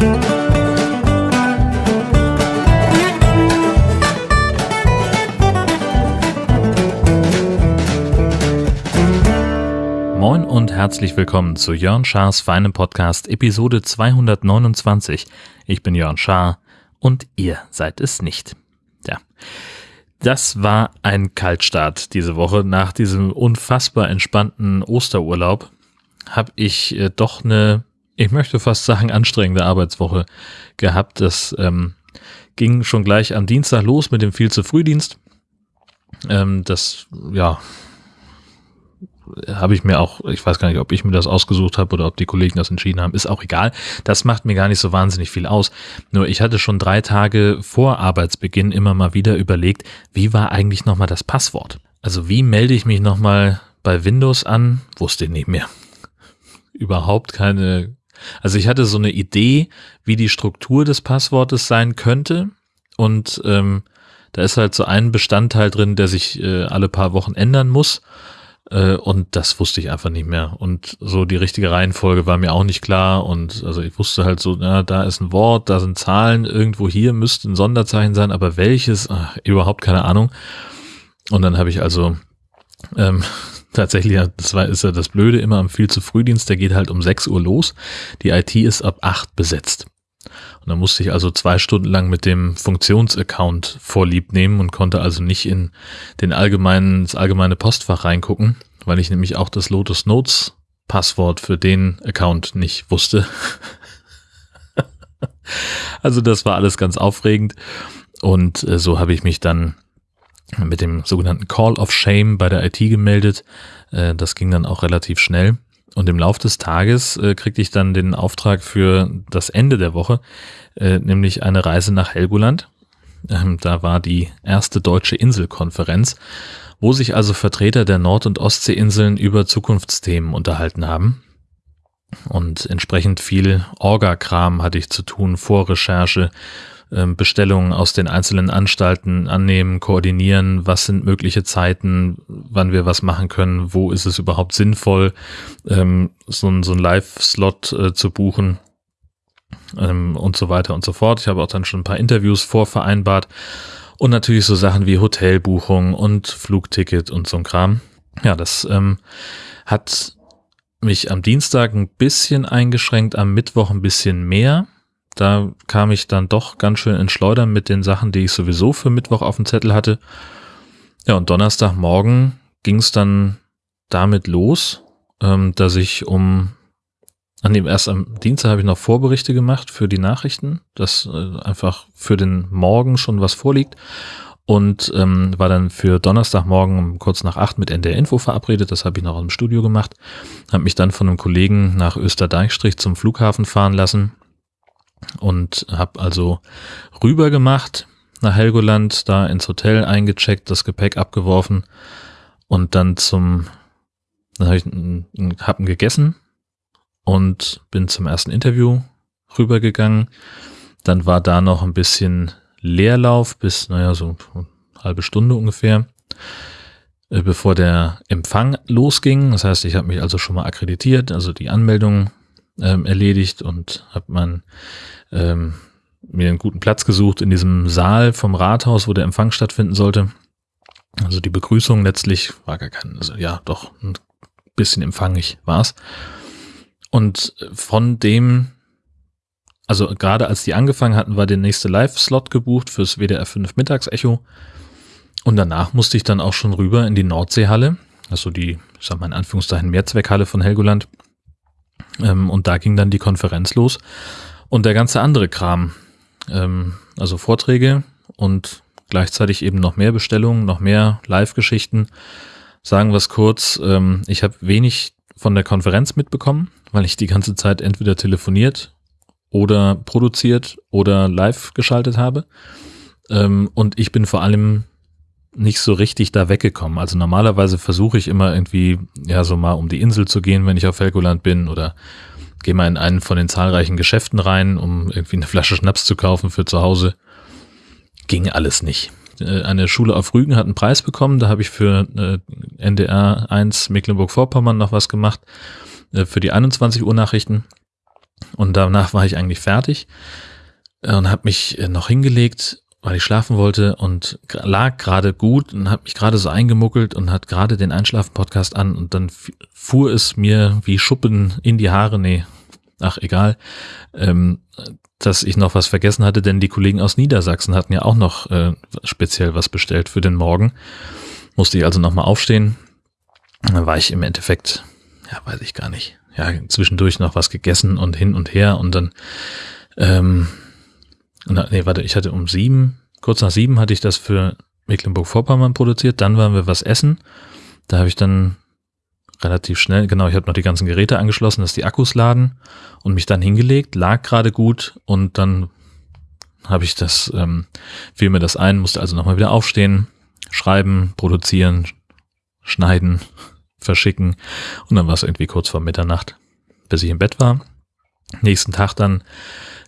Moin und herzlich willkommen zu Jörn Schars feinem Podcast Episode 229. Ich bin Jörn Schaar und ihr seid es nicht. Ja. Das war ein Kaltstart diese Woche. Nach diesem unfassbar entspannten Osterurlaub habe ich äh, doch eine, ich möchte fast sagen, anstrengende Arbeitswoche gehabt. Das ähm, ging schon gleich am Dienstag los mit dem viel zu Frühdienst. Ähm, das, ja, habe ich mir auch, ich weiß gar nicht, ob ich mir das ausgesucht habe oder ob die Kollegen das entschieden haben, ist auch egal. Das macht mir gar nicht so wahnsinnig viel aus. Nur ich hatte schon drei Tage vor Arbeitsbeginn immer mal wieder überlegt, wie war eigentlich nochmal das Passwort? Also wie melde ich mich nochmal bei Windows an? Wusste ich nicht mehr. Überhaupt keine, also ich hatte so eine Idee, wie die Struktur des Passwortes sein könnte und ähm, da ist halt so ein Bestandteil drin, der sich äh, alle paar Wochen ändern muss. Äh, und das wusste ich einfach nicht mehr. Und so die richtige Reihenfolge war mir auch nicht klar. Und also ich wusste halt so, na, da ist ein Wort, da sind Zahlen, irgendwo hier müsste ein Sonderzeichen sein, aber welches? Ach, überhaupt keine Ahnung. Und dann habe ich also ähm, tatsächlich, das war, ist ja das Blöde immer am viel zu Frühdienst, der geht halt um 6 Uhr los. Die IT ist ab 8 besetzt. Und dann musste ich also zwei Stunden lang mit dem Funktionsaccount vorlieb nehmen und konnte also nicht in den allgemeinen, das allgemeine Postfach reingucken, weil ich nämlich auch das Lotus Notes Passwort für den Account nicht wusste. also das war alles ganz aufregend und äh, so habe ich mich dann mit dem sogenannten Call of Shame bei der IT gemeldet. Äh, das ging dann auch relativ schnell. Und im Lauf des Tages äh, kriegte ich dann den Auftrag für das Ende der Woche, äh, nämlich eine Reise nach Helgoland. Ähm, da war die erste deutsche Inselkonferenz, wo sich also Vertreter der Nord- und Ostseeinseln über Zukunftsthemen unterhalten haben. Und entsprechend viel Orga-Kram hatte ich zu tun, Vorrecherche, Bestellungen aus den einzelnen Anstalten annehmen, koordinieren, was sind mögliche Zeiten, wann wir was machen können, wo ist es überhaupt sinnvoll, ähm, so, ein, so ein Live-Slot äh, zu buchen ähm, und so weiter und so fort. Ich habe auch dann schon ein paar Interviews vorvereinbart und natürlich so Sachen wie Hotelbuchung und Flugticket und so ein Kram. Ja, das ähm, hat mich am Dienstag ein bisschen eingeschränkt, am Mittwoch ein bisschen mehr da kam ich dann doch ganz schön ins Schleudern mit den Sachen, die ich sowieso für Mittwoch auf dem Zettel hatte. Ja, und Donnerstagmorgen ging es dann damit los, ähm, dass ich um, an dem erst am Dienstag habe ich noch Vorberichte gemacht für die Nachrichten, dass äh, einfach für den Morgen schon was vorliegt und ähm, war dann für Donnerstagmorgen um kurz nach acht mit NDR Info verabredet. Das habe ich noch im Studio gemacht. Habe mich dann von einem Kollegen nach Österdeichstrich zum Flughafen fahren lassen und habe also rüber gemacht nach Helgoland, da ins Hotel eingecheckt, das Gepäck abgeworfen und dann zum, dann habe ich hab gegessen und bin zum ersten Interview rübergegangen. Dann war da noch ein bisschen Leerlauf bis, naja, so halbe Stunde ungefähr, äh, bevor der Empfang losging. Das heißt, ich habe mich also schon mal akkreditiert, also die Anmeldung ähm, erledigt und habe mein ähm, mir einen guten Platz gesucht in diesem Saal vom Rathaus, wo der Empfang stattfinden sollte. Also die Begrüßung letztlich war gar kein, also ja, doch ein bisschen empfangig war's. Und von dem, also gerade als die angefangen hatten, war der nächste Live-Slot gebucht fürs WDR 5 Mittagsecho. Und danach musste ich dann auch schon rüber in die Nordseehalle, also die, ich sag mal in Anführungszeichen, Mehrzweckhalle von Helgoland. Ähm, und da ging dann die Konferenz los. Und der ganze andere Kram, ähm, also Vorträge und gleichzeitig eben noch mehr Bestellungen, noch mehr Live-Geschichten. Sagen wir es kurz, ähm, ich habe wenig von der Konferenz mitbekommen, weil ich die ganze Zeit entweder telefoniert oder produziert oder live geschaltet habe. Ähm, und ich bin vor allem nicht so richtig da weggekommen. Also normalerweise versuche ich immer irgendwie, ja, so mal um die Insel zu gehen, wenn ich auf Helgoland bin oder gehe mal in einen von den zahlreichen Geschäften rein, um irgendwie eine Flasche Schnaps zu kaufen für zu Hause. Ging alles nicht. Äh, eine Schule auf Rügen hat einen Preis bekommen, da habe ich für äh, NDR 1 Mecklenburg-Vorpommern noch was gemacht, äh, für die 21 Uhr Nachrichten. Und danach war ich eigentlich fertig und habe mich noch hingelegt, weil ich schlafen wollte und lag gerade gut und habe mich gerade so eingemuckelt und hat gerade den Einschlafen-Podcast an und dann fuhr es mir wie Schuppen in die Haare, nee, ach egal, ähm, dass ich noch was vergessen hatte, denn die Kollegen aus Niedersachsen hatten ja auch noch äh, speziell was bestellt für den Morgen. Musste ich also nochmal aufstehen. Dann war ich im Endeffekt, ja, weiß ich gar nicht, ja, zwischendurch noch was gegessen und hin und her und dann, ähm, nee, warte, ich hatte um sieben, kurz nach sieben hatte ich das für Mecklenburg-Vorpommern produziert, dann waren wir was essen. Da habe ich dann relativ schnell, genau, ich habe noch die ganzen Geräte angeschlossen, dass die Akkus laden und mich dann hingelegt, lag gerade gut und dann habe ich das, ähm, fiel mir das ein, musste also nochmal wieder aufstehen, schreiben, produzieren, schneiden, verschicken und dann war es irgendwie kurz vor Mitternacht, bis ich im Bett war. Nächsten Tag dann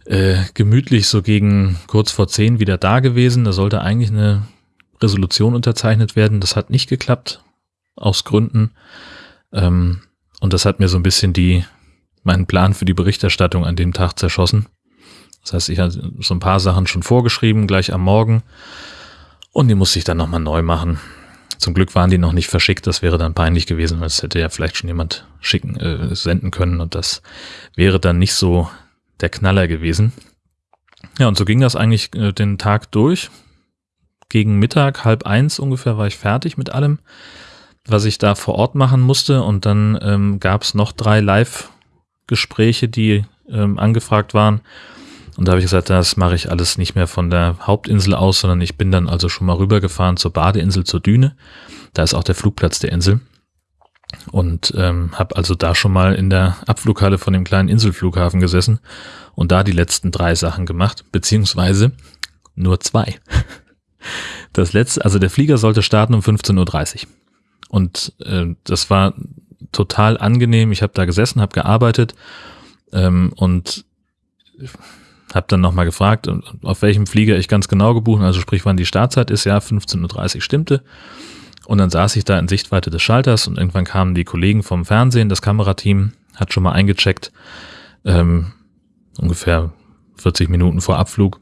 äh, gemütlich so gegen kurz vor zehn wieder da gewesen. Da sollte eigentlich eine Resolution unterzeichnet werden. Das hat nicht geklappt, aus Gründen. Ähm, und das hat mir so ein bisschen die, meinen Plan für die Berichterstattung an dem Tag zerschossen. Das heißt, ich hatte so ein paar Sachen schon vorgeschrieben, gleich am Morgen. Und die musste ich dann nochmal neu machen. Zum Glück waren die noch nicht verschickt, das wäre dann peinlich gewesen, weil es hätte ja vielleicht schon jemand schicken, äh, senden können und das wäre dann nicht so der Knaller gewesen. Ja, und so ging das eigentlich äh, den Tag durch. Gegen Mittag, halb eins ungefähr, war ich fertig mit allem was ich da vor Ort machen musste. Und dann ähm, gab es noch drei Live-Gespräche, die ähm, angefragt waren. Und da habe ich gesagt, das mache ich alles nicht mehr von der Hauptinsel aus, sondern ich bin dann also schon mal rübergefahren zur Badeinsel, zur Düne. Da ist auch der Flugplatz der Insel. Und ähm, habe also da schon mal in der Abflughalle von dem kleinen Inselflughafen gesessen und da die letzten drei Sachen gemacht, beziehungsweise nur zwei. Das letzte, also der Flieger sollte starten um 15.30 Uhr. Und äh, das war total angenehm. Ich habe da gesessen, habe gearbeitet ähm, und habe dann nochmal gefragt, auf welchem Flieger ich ganz genau gebucht, also sprich, wann die Startzeit ist. Ja, 15.30 Uhr stimmte. Und dann saß ich da in Sichtweite des Schalters und irgendwann kamen die Kollegen vom Fernsehen, das Kamerateam hat schon mal eingecheckt, ähm, ungefähr 40 Minuten vor Abflug.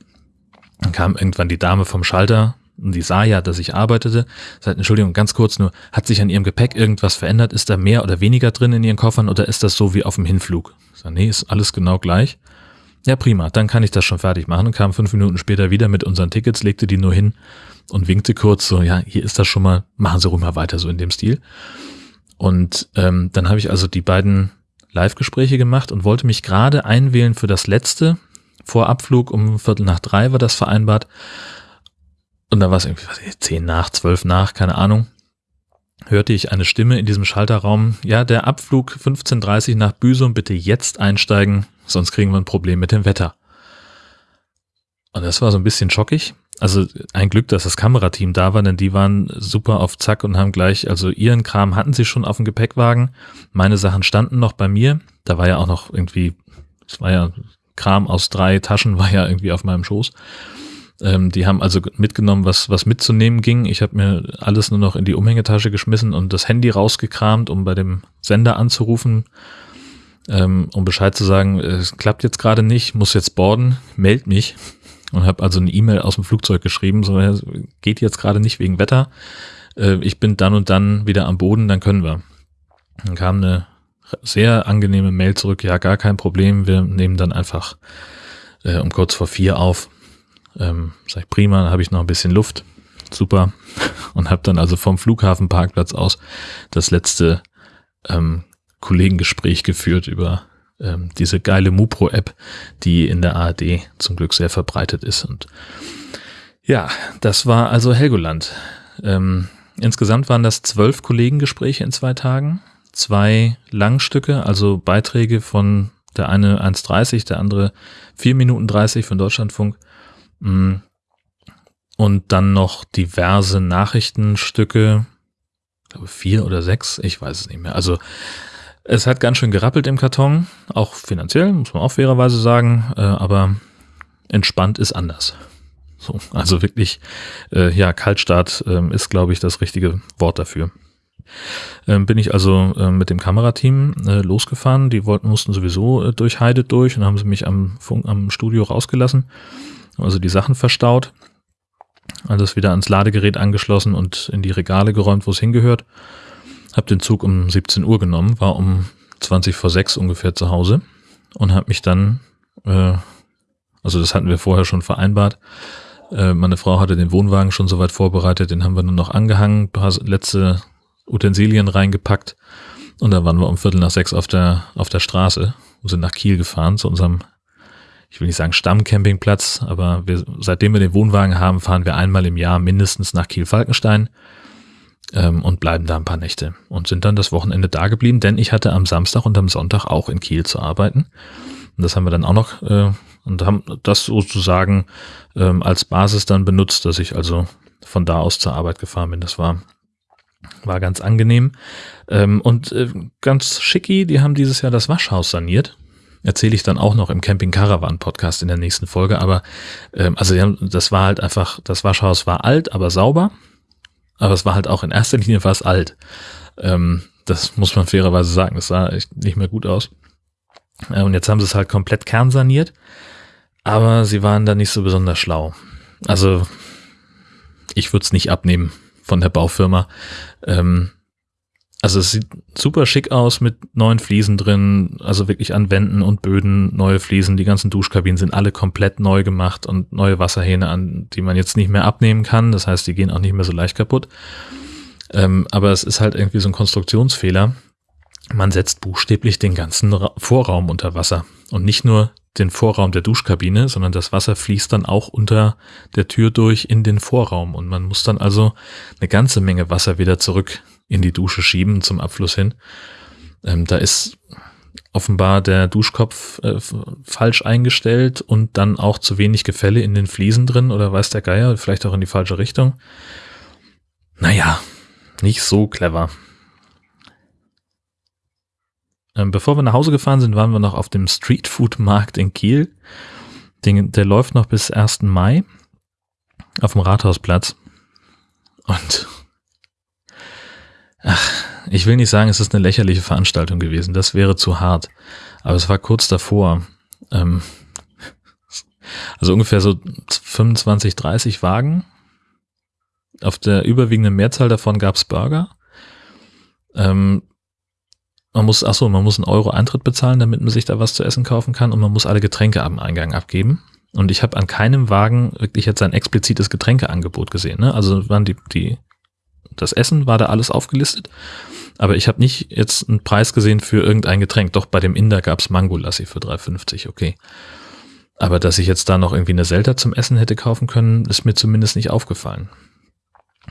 Dann kam irgendwann die Dame vom Schalter und die sah ja, dass ich arbeitete, sagt, Entschuldigung, ganz kurz nur, hat sich an ihrem Gepäck irgendwas verändert? Ist da mehr oder weniger drin in ihren Koffern oder ist das so wie auf dem Hinflug? Ich sag, nee, ist alles genau gleich. Ja, prima, dann kann ich das schon fertig machen und kam fünf Minuten später wieder mit unseren Tickets, legte die nur hin und winkte kurz so, ja, hier ist das schon mal, machen Sie ruhig mal weiter so in dem Stil. Und ähm, dann habe ich also die beiden Live-Gespräche gemacht und wollte mich gerade einwählen für das letzte. Vor Abflug um Viertel nach drei war das vereinbart. Und dann war es irgendwie, was ich, zehn nach, zwölf nach, keine Ahnung, hörte ich eine Stimme in diesem Schalterraum, ja, der Abflug 15.30 nach Büsum, bitte jetzt einsteigen, sonst kriegen wir ein Problem mit dem Wetter. Und das war so ein bisschen schockig. Also ein Glück, dass das Kamerateam da war, denn die waren super auf Zack und haben gleich, also ihren Kram hatten sie schon auf dem Gepäckwagen. Meine Sachen standen noch bei mir. Da war ja auch noch irgendwie, es war ja Kram aus drei Taschen, war ja irgendwie auf meinem Schoß. Ähm, die haben also mitgenommen, was, was mitzunehmen ging. Ich habe mir alles nur noch in die Umhängetasche geschmissen und das Handy rausgekramt, um bei dem Sender anzurufen, ähm, um Bescheid zu sagen, es klappt jetzt gerade nicht, muss jetzt boarden, meld mich. Und habe also eine E-Mail aus dem Flugzeug geschrieben, so geht jetzt gerade nicht wegen Wetter. Äh, ich bin dann und dann wieder am Boden, dann können wir. Dann kam eine sehr angenehme Mail zurück, ja, gar kein Problem, wir nehmen dann einfach äh, um kurz vor vier auf. Ähm, sag ich, prima, dann habe ich noch ein bisschen Luft. Super. Und habe dann also vom Flughafenparkplatz aus das letzte ähm, Kollegengespräch geführt über ähm, diese geile Mupro-App, die in der ARD zum Glück sehr verbreitet ist. Und ja, das war also Helgoland. Ähm, insgesamt waren das zwölf Kollegengespräche in zwei Tagen, zwei Langstücke, also Beiträge von der eine 1,30, der andere 4 Minuten 30 von Deutschlandfunk Mm. Und dann noch diverse Nachrichtenstücke, ich glaube vier oder sechs, ich weiß es nicht mehr. Also es hat ganz schön gerappelt im Karton, auch finanziell, muss man auch fairerweise sagen, äh, aber entspannt ist anders. So, also wirklich, äh, ja, Kaltstart äh, ist, glaube ich, das richtige Wort dafür. Ähm, bin ich also äh, mit dem Kamerateam äh, losgefahren. Die wollten, mussten sowieso äh, durch Heide durch und haben sie mich am, Funk, am Studio rausgelassen. Also die Sachen verstaut. Alles wieder ans Ladegerät angeschlossen und in die Regale geräumt, wo es hingehört. Hab den Zug um 17 Uhr genommen, war um 20 vor 6 ungefähr zu Hause und hab mich dann, äh, also das hatten wir vorher schon vereinbart, äh, meine Frau hatte den Wohnwagen schon soweit vorbereitet, den haben wir nur noch angehangen, paar letzte Utensilien reingepackt und dann waren wir um Viertel nach sechs auf der, auf der Straße und sind nach Kiel gefahren zu unserem, ich will nicht sagen Stammcampingplatz, aber wir, seitdem wir den Wohnwagen haben, fahren wir einmal im Jahr mindestens nach Kiel-Falkenstein ähm, und bleiben da ein paar Nächte und sind dann das Wochenende da geblieben, denn ich hatte am Samstag und am Sonntag auch in Kiel zu arbeiten. Und das haben wir dann auch noch äh, und haben das sozusagen ähm, als Basis dann benutzt, dass ich also von da aus zur Arbeit gefahren bin. Das war war ganz angenehm. Ähm, und äh, ganz schicki, die haben dieses Jahr das Waschhaus saniert. Erzähle ich dann auch noch im Camping Caravan Podcast in der nächsten Folge. Aber ähm, also das war halt einfach, das Waschhaus war alt, aber sauber. Aber es war halt auch in erster Linie fast alt. Ähm, das muss man fairerweise sagen. Das sah echt nicht mehr gut aus. Äh, und jetzt haben sie es halt komplett kernsaniert. Aber sie waren da nicht so besonders schlau. Also ich würde es nicht abnehmen von der Baufirma. Ähm, also es sieht super schick aus mit neuen Fliesen drin, also wirklich an Wänden und Böden neue Fliesen. Die ganzen Duschkabinen sind alle komplett neu gemacht und neue Wasserhähne an, die man jetzt nicht mehr abnehmen kann. Das heißt, die gehen auch nicht mehr so leicht kaputt. Ähm, aber es ist halt irgendwie so ein Konstruktionsfehler. Man setzt buchstäblich den ganzen Vorraum unter Wasser und nicht nur den Vorraum der Duschkabine, sondern das Wasser fließt dann auch unter der Tür durch in den Vorraum und man muss dann also eine ganze Menge Wasser wieder zurück in die Dusche schieben zum Abfluss hin. Ähm, da ist offenbar der Duschkopf äh, falsch eingestellt und dann auch zu wenig Gefälle in den Fliesen drin oder weiß der Geier, vielleicht auch in die falsche Richtung. Naja, nicht so clever. Ähm, bevor wir nach Hause gefahren sind, waren wir noch auf dem Streetfood-Markt in Kiel. Den, der läuft noch bis 1. Mai auf dem Rathausplatz. Und ach, ich will nicht sagen, es ist eine lächerliche Veranstaltung gewesen. Das wäre zu hart. Aber es war kurz davor. Ähm, also ungefähr so 25, 30 Wagen. Auf der überwiegenden Mehrzahl davon gab es Burger. Ähm, man muss, ach so, man muss einen Euro Eintritt bezahlen, damit man sich da was zu essen kaufen kann und man muss alle Getränke am Eingang abgeben. Und ich habe an keinem Wagen wirklich jetzt ein explizites Getränkeangebot gesehen. Ne? Also waren die, die, das Essen war da alles aufgelistet, aber ich habe nicht jetzt einen Preis gesehen für irgendein Getränk. Doch bei dem Inder gab's Mango-Lassi für 3,50, okay. Aber dass ich jetzt da noch irgendwie eine Selter zum Essen hätte kaufen können, ist mir zumindest nicht aufgefallen.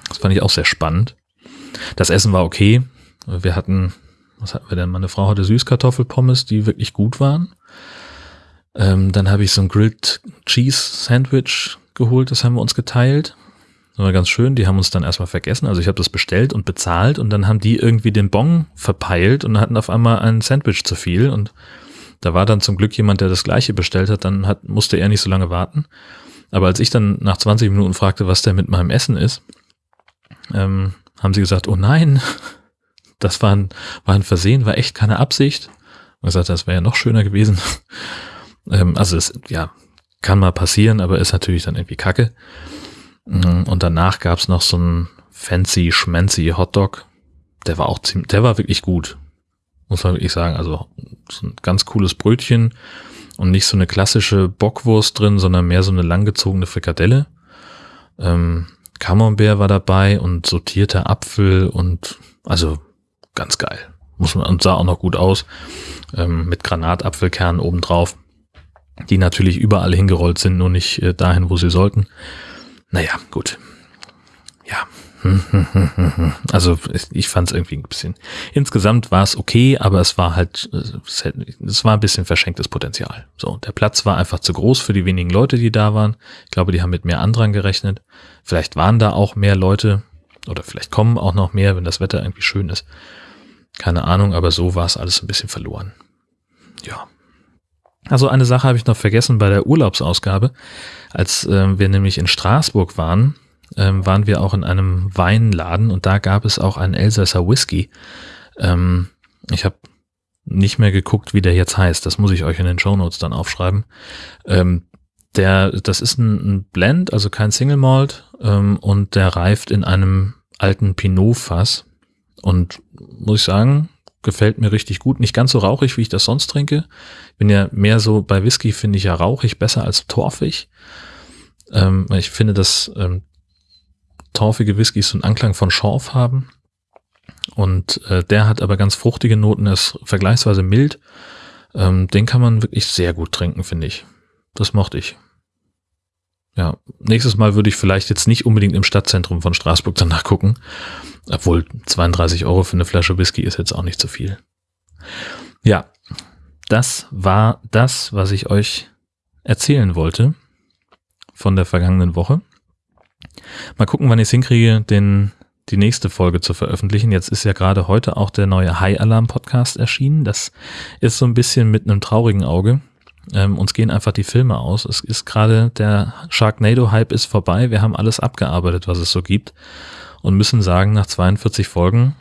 Das fand ich auch sehr spannend. Das Essen war okay. Wir hatten was hatten wir denn? Meine Frau hatte Süßkartoffelpommes, die wirklich gut waren. Ähm, dann habe ich so ein Grilled Cheese Sandwich geholt, das haben wir uns geteilt. Das war ganz schön, die haben uns dann erstmal vergessen. Also ich habe das bestellt und bezahlt und dann haben die irgendwie den Bon verpeilt und hatten auf einmal ein Sandwich zu viel und da war dann zum Glück jemand, der das gleiche bestellt hat, dann hat, musste er nicht so lange warten. Aber als ich dann nach 20 Minuten fragte, was der mit meinem Essen ist, ähm, haben sie gesagt, oh nein, das war ein, war ein Versehen, war echt keine Absicht. Und gesagt, das wäre ja noch schöner gewesen. ähm, also es, ja, kann mal passieren, aber ist natürlich dann irgendwie kacke. Mm, und danach gab's noch so ein fancy, schmancy Hotdog. Der war auch ziemlich, der war wirklich gut. Muss man wirklich sagen. Also so ein ganz cooles Brötchen und nicht so eine klassische Bockwurst drin, sondern mehr so eine langgezogene Frikadelle. Ähm, Camembert war dabei und sortierter Apfel und also ganz geil. Muss man, und sah auch noch gut aus. Ähm, mit Granatapfelkernen obendrauf. Die natürlich überall hingerollt sind, nur nicht äh, dahin, wo sie sollten. Naja, gut. Ja. Also ich fand es irgendwie ein bisschen. Insgesamt war es okay, aber es war halt, es war ein bisschen verschenktes Potenzial. So, der Platz war einfach zu groß für die wenigen Leute, die da waren. Ich glaube, die haben mit mehr Andrang gerechnet. Vielleicht waren da auch mehr Leute oder vielleicht kommen auch noch mehr, wenn das Wetter irgendwie schön ist. Keine Ahnung, aber so war es alles ein bisschen verloren. Ja. Also eine Sache habe ich noch vergessen bei der Urlaubsausgabe. Als äh, wir nämlich in Straßburg waren, ähm, waren wir auch in einem Weinladen und da gab es auch einen Elsässer Whisky. Ähm, ich habe nicht mehr geguckt, wie der jetzt heißt. Das muss ich euch in den Show Notes dann aufschreiben. Ähm, der, das ist ein, ein, Blend, also kein Single Malt ähm, und der reift in einem alten Pinot-Fass. Und muss ich sagen, gefällt mir richtig gut. Nicht ganz so rauchig, wie ich das sonst trinke. Bin ja mehr so, bei Whisky finde ich ja rauchig besser als torfig. Ähm, ich finde, dass ähm, torfige Whiskys so einen Anklang von Schorf haben. Und äh, der hat aber ganz fruchtige Noten, ist vergleichsweise mild. Ähm, den kann man wirklich sehr gut trinken, finde ich. Das mochte ich. Ja, nächstes Mal würde ich vielleicht jetzt nicht unbedingt im Stadtzentrum von Straßburg danach gucken. Obwohl 32 Euro für eine Flasche Whisky ist jetzt auch nicht zu viel. Ja, das war das, was ich euch erzählen wollte von der vergangenen Woche. Mal gucken, wann ich es hinkriege, den, die nächste Folge zu veröffentlichen. Jetzt ist ja gerade heute auch der neue High Alarm Podcast erschienen. Das ist so ein bisschen mit einem traurigen Auge. Ähm, uns gehen einfach die Filme aus. Es ist gerade der Sharknado-Hype ist vorbei. Wir haben alles abgearbeitet, was es so gibt. Und müssen sagen, nach 42 Folgen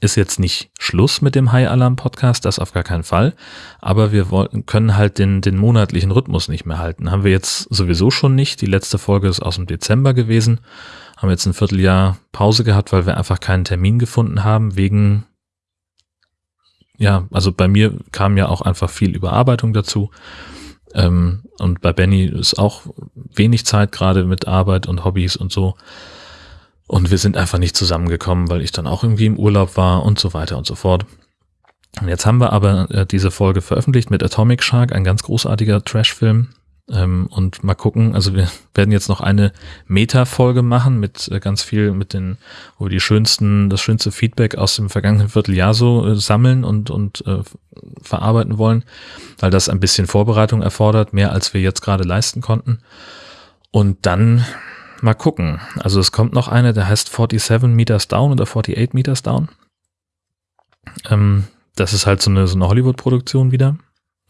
ist jetzt nicht Schluss mit dem High Alarm Podcast, das auf gar keinen Fall. Aber wir wollten, können halt den, den monatlichen Rhythmus nicht mehr halten. Haben wir jetzt sowieso schon nicht. Die letzte Folge ist aus dem Dezember gewesen. Haben jetzt ein Vierteljahr Pause gehabt, weil wir einfach keinen Termin gefunden haben, wegen, ja, also bei mir kam ja auch einfach viel Überarbeitung dazu. Ähm, und bei Benny ist auch wenig Zeit gerade mit Arbeit und Hobbys und so. Und wir sind einfach nicht zusammengekommen, weil ich dann auch irgendwie im Urlaub war und so weiter und so fort. Und jetzt haben wir aber äh, diese Folge veröffentlicht mit Atomic Shark, ein ganz großartiger Trash-Film. Ähm, und mal gucken, also wir werden jetzt noch eine Meta-Folge machen mit äh, ganz viel, mit den, wo wir die schönsten, das schönste Feedback aus dem vergangenen Vierteljahr so äh, sammeln und, und äh, verarbeiten wollen, weil das ein bisschen Vorbereitung erfordert, mehr als wir jetzt gerade leisten konnten. Und dann Mal gucken. Also es kommt noch eine, der heißt 47 Meters Down oder 48 Meters Down. Ähm, das ist halt so eine, so eine Hollywood-Produktion wieder,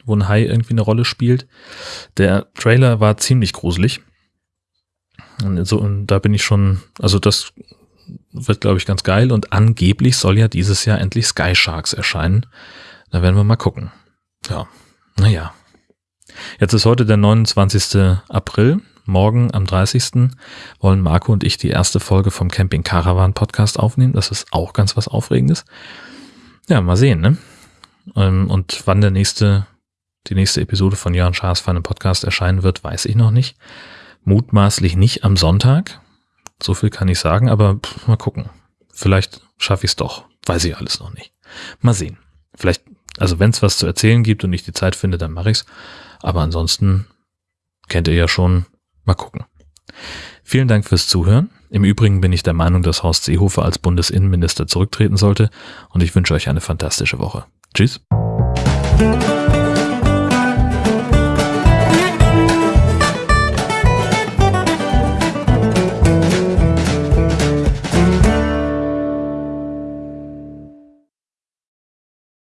wo ein Hai irgendwie eine Rolle spielt. Der Trailer war ziemlich gruselig. Und, so, und da bin ich schon, also das wird, glaube ich, ganz geil. Und angeblich soll ja dieses Jahr endlich Sky Sharks erscheinen. Da werden wir mal gucken. Ja, naja. Jetzt ist heute der 29. April morgen am 30. wollen Marco und ich die erste Folge vom Camping Caravan Podcast aufnehmen. Das ist auch ganz was Aufregendes. Ja, mal sehen, ne? Ähm, und wann der nächste, die nächste Episode von Jörn Schaas für einen Podcast erscheinen wird, weiß ich noch nicht. Mutmaßlich nicht am Sonntag. So viel kann ich sagen, aber pff, mal gucken. Vielleicht schaffe ich es doch. Weiß ich alles noch nicht. Mal sehen. Vielleicht, also wenn es was zu erzählen gibt und ich die Zeit finde, dann mache ich's. Aber ansonsten kennt ihr ja schon Mal gucken. Vielen Dank fürs Zuhören. Im Übrigen bin ich der Meinung, dass Horst Seehofer als Bundesinnenminister zurücktreten sollte und ich wünsche euch eine fantastische Woche. Tschüss.